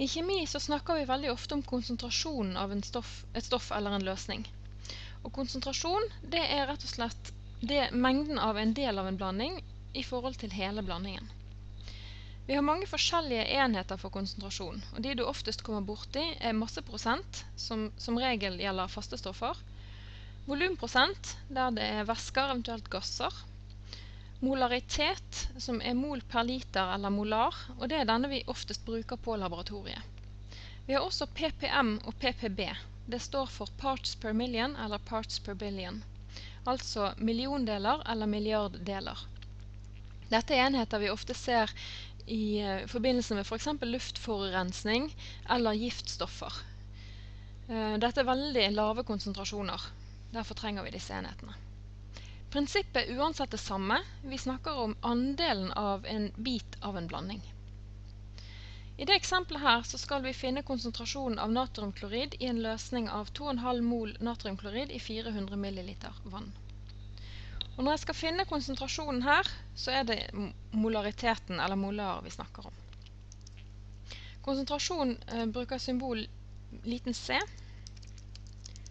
I kjemi så snakker vi veldig ofte om konsentrasjonen av stoff, et stoff eller en løsning. Og konsentrasjon det er rett og slett det mengden av en del av en blanding i forhold til hele blandingen. Vi har mange forskjellige enheter for konsentrasjon, og de du oftest kommer borti er masseprosent, som som regel gjelder faste stoffer, volumprosent, der det er væsker, eventuelt gasser, molaritet, som er mol per liter eller molar, og det er denne vi oftest bruker på laboratoriet. Vi har også ppm og ppb. Det står for parts per million eller parts per billion, altså milliondeler eller milliarddeler. Dette er enheter vi ofte ser i uh, forbindelse med f.eks. For luftforurensning eller giftstoffer. Uh, dette er veldig lave konsentrasjoner. Derfor trenger vi disse enhetene. Prinsippet er uansett det samme. Vi snakker om andelen av en bit av en blanding. I det eksempelet her så skal vi finne konsentrasjonen av natriumklorid i en løsning av 2,5 mol natriumklorid i 400 ml vann. Og når jeg skal finne konsentrasjonen her, så er det molariteten, eller molar, vi snakker om. Konsentrasjon eh, bruker symbol liten c.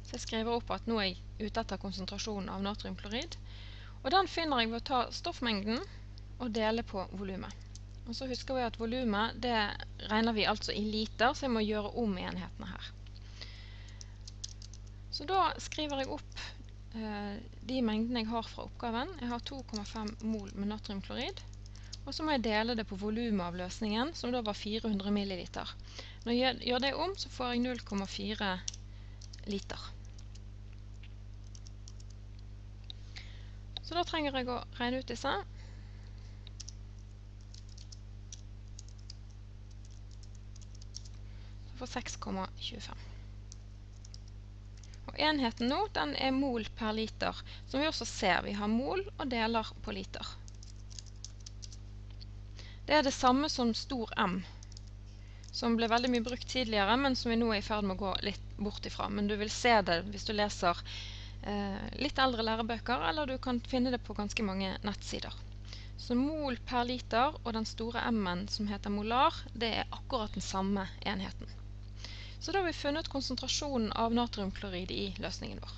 Så jeg skriver opp at nå er jeg ute etter konsentrasjonen av natriumklorid. Og den finner jeg ved å ta stoffmengden og dele på volumet. Og så husker vi at volumet det regner vi altså i liter, så jeg må gjøre om enhetene her. Så da skriver jeg opp eh, de mengdene jeg har fra oppgaven. Jeg har 2,5 mol med natriumklorid. Og så må jeg dele det på volumet av løsningen, som da var 400 milliliter. Når jeg gjør det om, så får jeg 0,4 liter. Så da trenger jeg å regne ut disse. Så får 6,25. Og enheten nå, den er mol per liter, som vi også ser. Vi har mol og deler på liter. Det er det samme som stor M, som ble veldig mye brukt tidligere, men som vi nå er i ferd med å gå litt bort ifra. Men du vil se det hvis du leser litt eldre lærebøker, eller du kan finne det på ganske mange nettsider. Så mol per liter og den store M-en som heter molar, det er akkurat den samme enheten. Så da har vi funnet konsentrasjonen av natriumklorid i løsningen vår.